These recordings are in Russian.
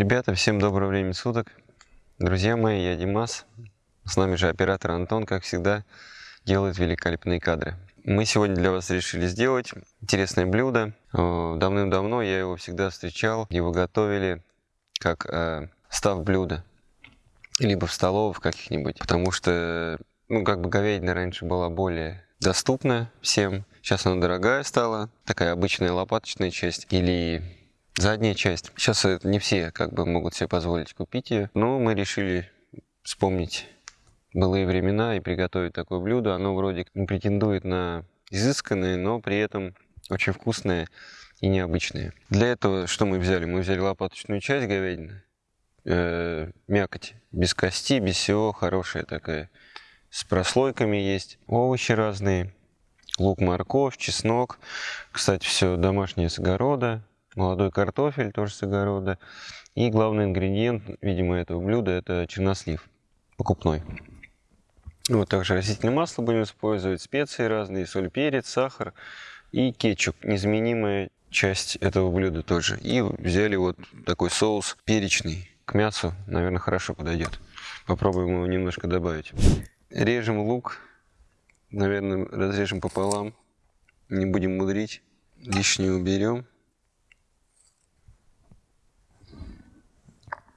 Ребята, всем доброго времени суток. Друзья мои, я Димас. С нами же оператор Антон, как всегда, делает великолепные кадры. Мы сегодня для вас решили сделать интересное блюдо. Давным-давно я его всегда встречал, его готовили как э, став блюда. Либо в столовых каких-нибудь. Потому что, ну, как бы говядина раньше была более доступна всем. Сейчас она дорогая стала. Такая обычная лопаточная часть. Или задняя часть. Сейчас не все как бы могут себе позволить купить ее, но мы решили вспомнить былые времена и приготовить такое блюдо. Оно вроде не претендует на изысканное, но при этом очень вкусное и необычное. Для этого что мы взяли? Мы взяли лопаточную часть говядины, э, мякоть, без кости, без всего, хорошая такая, с прослойками есть, овощи разные, лук, морковь, чеснок. Кстати, все домашнее с огорода, молодой картофель, тоже с огорода. И главный ингредиент, видимо, этого блюда, это чернослив покупной. Вот также растительное масло будем использовать, специи разные, соль, перец, сахар и кетчуп. Незаменимая часть этого блюда тоже. И взяли вот такой соус перечный к мясу, наверное, хорошо подойдет. Попробуем его немножко добавить. Режем лук, наверное, разрежем пополам, не будем мудрить, лишнее уберем.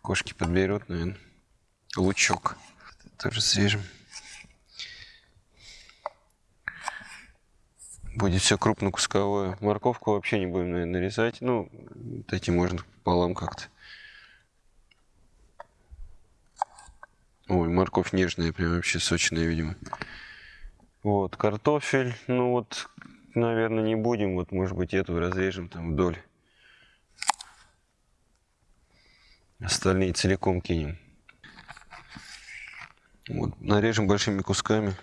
Кошки подберут, наверное. Лучок. Тоже срежем. Будет все крупнокусковое. Морковку вообще не будем, наверное, нарезать. Ну, вот эти можно пополам как-то. Ой, морковь нежная, прям вообще сочная, видимо. Вот, картофель. Ну вот, наверное, не будем. Вот, может быть, эту разрежем там вдоль. Остальные целиком кинем. Вот, нарежем большими кусками.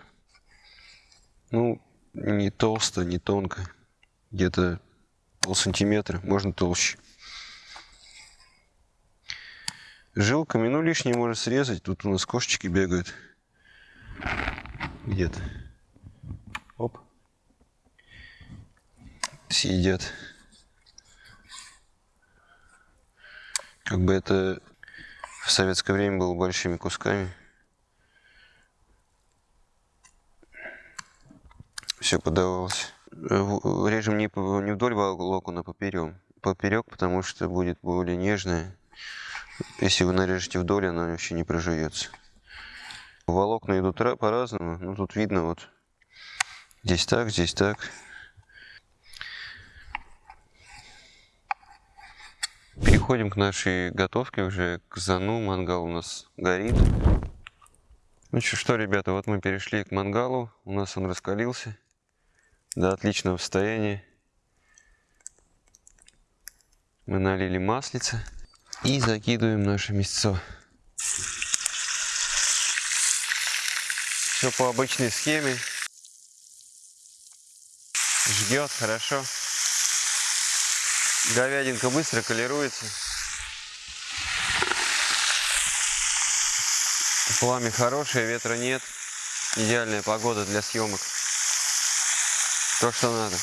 Ну, не толсто, не тонко. Где-то пол сантиметра, можно толще. Жилками, ну лишнее можно срезать. Тут у нас кошечки бегают. Где-то. Оп. Съедят. Как бы это в советское время было большими кусками. Все подавалось. Режем не, не вдоль локона, а поперек. Поперек, потому что будет более нежное. Если вы нарежете вдоль, оно вообще не прожуется. Волокна идут по-разному. Ну, тут видно вот. Здесь так, здесь так. Переходим к нашей готовке уже, к зану. Мангал у нас горит. Ну что, ребята, вот мы перешли к мангалу. У нас он раскалился до отличного состояния. Мы налили маслица и закидываем наше мясо. Все по обычной схеме. Ждет хорошо. Говядинка быстро колируется. Пламя хорошее, ветра нет. Идеальная погода для съемок. То, что надо.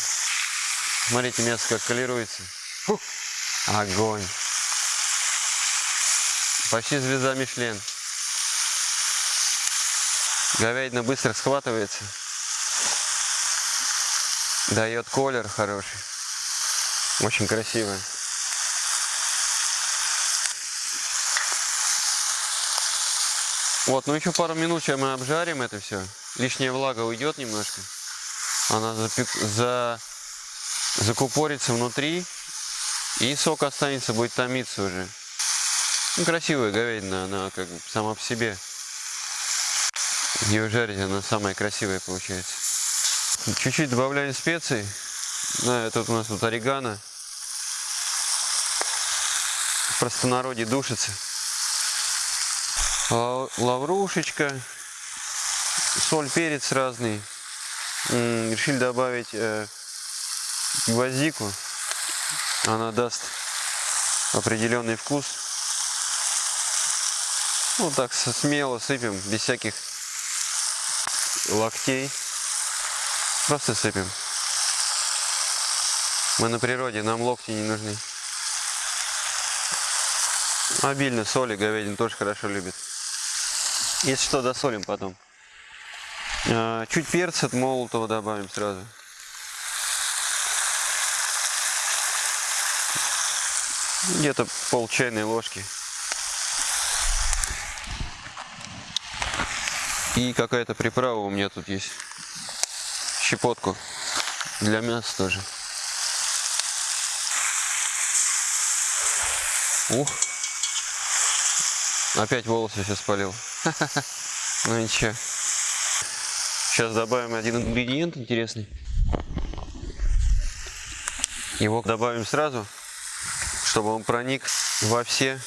Смотрите, мясо как колируется. Фух. Огонь. Почти звезда Мишлен. Говядина быстро схватывается. Дает колер хороший. Очень красивая. Вот, ну еще пару минут сейчас мы обжарим это все. Лишняя влага уйдет немножко. Она запек... за... закупорится внутри. И сок останется, будет томиться уже. Ну, красивая говядина, она как бы сама по себе. Ее жарить, она самая красивая получается. Чуть-чуть добавляем специй. Да, вот у нас тут орегано. В простонародье душится. Лаврушечка. Соль, перец разный. Решили добавить э, гвоздику. Она даст определенный вкус. Вот так смело сыпем, без всяких локтей. Просто сыпем. Мы на природе, нам локти не нужны. Обильно соли, говядина тоже хорошо любит. Если что, досолим потом. А, чуть перца молотого добавим сразу. Где-то пол чайной ложки. И какая-то приправа у меня тут есть. Щепотку. Для мяса тоже. Ух. Опять волосы все спалил. Ну ничего. Сейчас добавим один ингредиент интересный. Его добавим сразу, чтобы он проник во все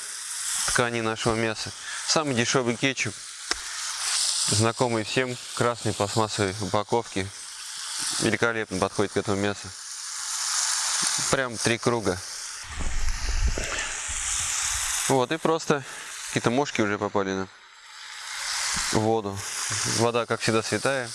ткани нашего мяса. Самый дешевый кетчуп, знакомый всем, красной пластмассовой упаковки. Великолепно подходит к этому мясу. Прям три круга. Вот, и просто какие-то мошки уже попали на воду. Вода, как всегда, святая.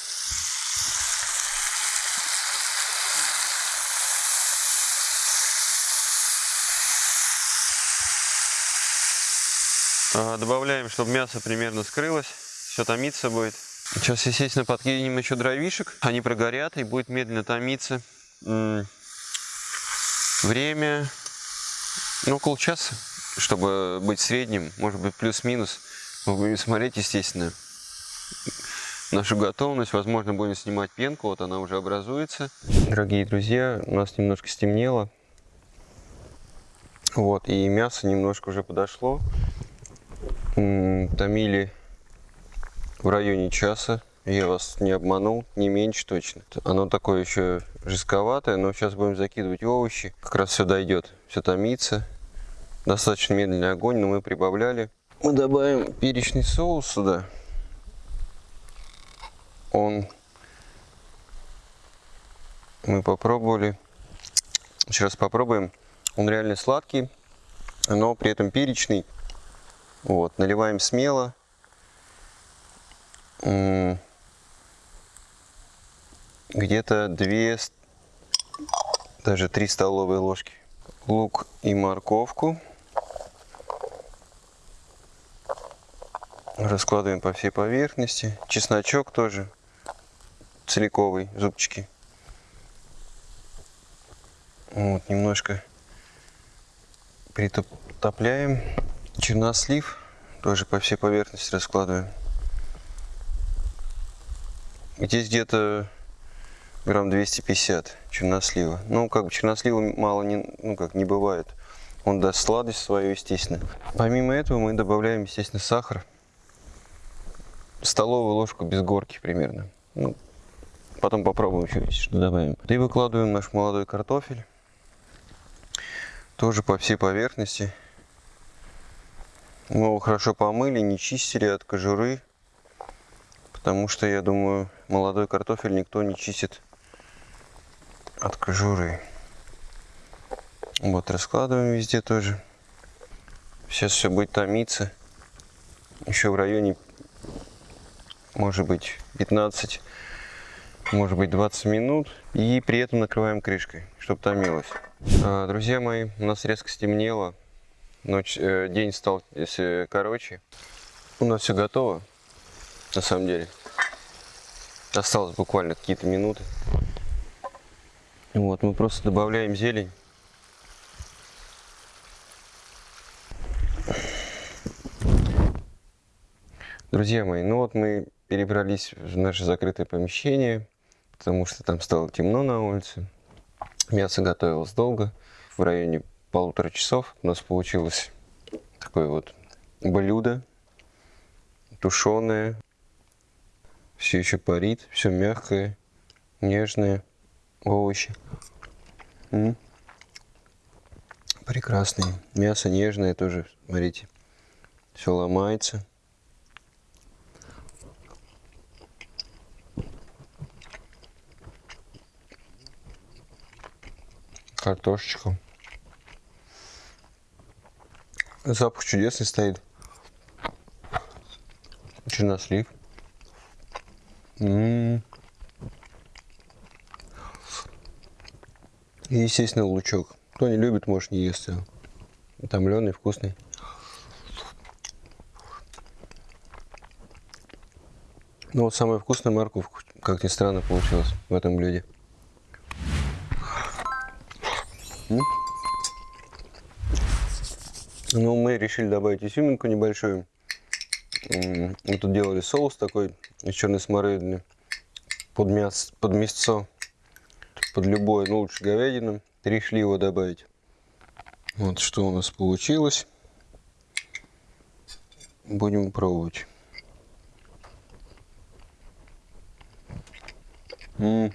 А, добавляем, чтобы мясо примерно скрылось. Все томиться будет. Сейчас, естественно, подкинем еще дровишек. Они прогорят и будет медленно томиться. Время, ну, около часа чтобы быть средним, может быть плюс-минус. Мы будем смотреть, естественно, нашу готовность. Возможно, будем снимать пенку, вот она уже образуется. Дорогие друзья, у нас немножко стемнело. Вот, и мясо немножко уже подошло. Томили в районе часа. Я вас не обманул, не меньше точно. Оно такое еще жестковатое, но сейчас будем закидывать овощи. Как раз все дойдет, все томится. Достаточно медленный огонь, но мы прибавляли. Мы добавим перечный соус сюда. Он... Мы попробовали. Сейчас попробуем. Он реально сладкий, но при этом перечный. Вот, наливаем смело. Где-то 2, даже 3 столовые ложки. Лук и морковку. Раскладываем по всей поверхности. Чесночок тоже целиковый, зубчики. Вот, немножко притопляем. Чернослив тоже по всей поверхности раскладываем. Здесь где-то грамм 250 чернослива. Ну, как бы чернослива мало не, ну, как не бывает. Он даст сладость свою, естественно. Помимо этого мы добавляем, естественно, сахар столовую ложку без горки примерно. Ну, потом попробуем еще что добавим. И выкладываем наш молодой картофель. Тоже по всей поверхности. Мы его хорошо помыли, не чистили от кожуры. Потому что, я думаю, молодой картофель никто не чистит от кожуры. Вот, раскладываем везде тоже. Сейчас все будет томиться. Еще в районе может быть 15, может быть 20 минут. И при этом накрываем крышкой, чтобы томилось. А, друзья мои, у нас резко стемнело. Ночь, э, день стал если короче. У нас все готово, на самом деле. Осталось буквально какие-то минуты. Вот, мы просто добавляем зелень. Друзья мои, ну вот мы перебрались в наше закрытое помещение, потому что там стало темно на улице. Мясо готовилось долго, в районе полутора часов у нас получилось такое вот блюдо, тушеное, все еще парит, все мягкое, нежное, овощи. М -м. Прекрасные. Мясо нежное тоже, смотрите, все ломается. картошечку. Запах чудесный стоит. Чернослив. М -м -м. И, естественно, лучок. Кто не любит, может не ест его. Утомленный, вкусный. Ну вот самая вкусная морковка, как ни странно, получилась в этом блюде. Ну, мы решили добавить изюминку небольшую. Мы тут делали соус такой из черной смородины под, мясо, под мясо, под любое, ну лучше говядину. Решили его добавить. Вот что у нас получилось. Будем пробовать. -м -м.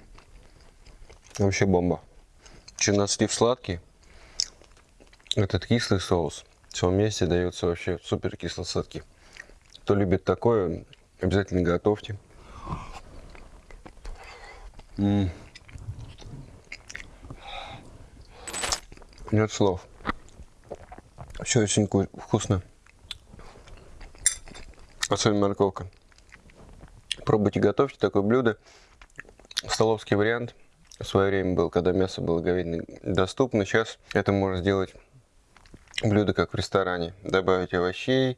Вообще бомба. Чернослив сладкий. Этот кислый соус. Все вместе дается вообще супер кисло-сладкий. Кто любит такое, обязательно готовьте. Нет слов. Все очень вкусно. Особенно морковка. Пробуйте, готовьте такое блюдо. Столовский вариант в свое время был, когда мясо было говядиное доступно. Сейчас это можно сделать блюдо, как в ресторане. Добавить овощей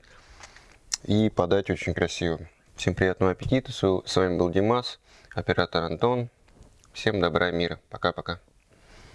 и подать очень красиво. Всем приятного аппетита. С вами был Димас, оператор Антон. Всем добра и мира. Пока-пока.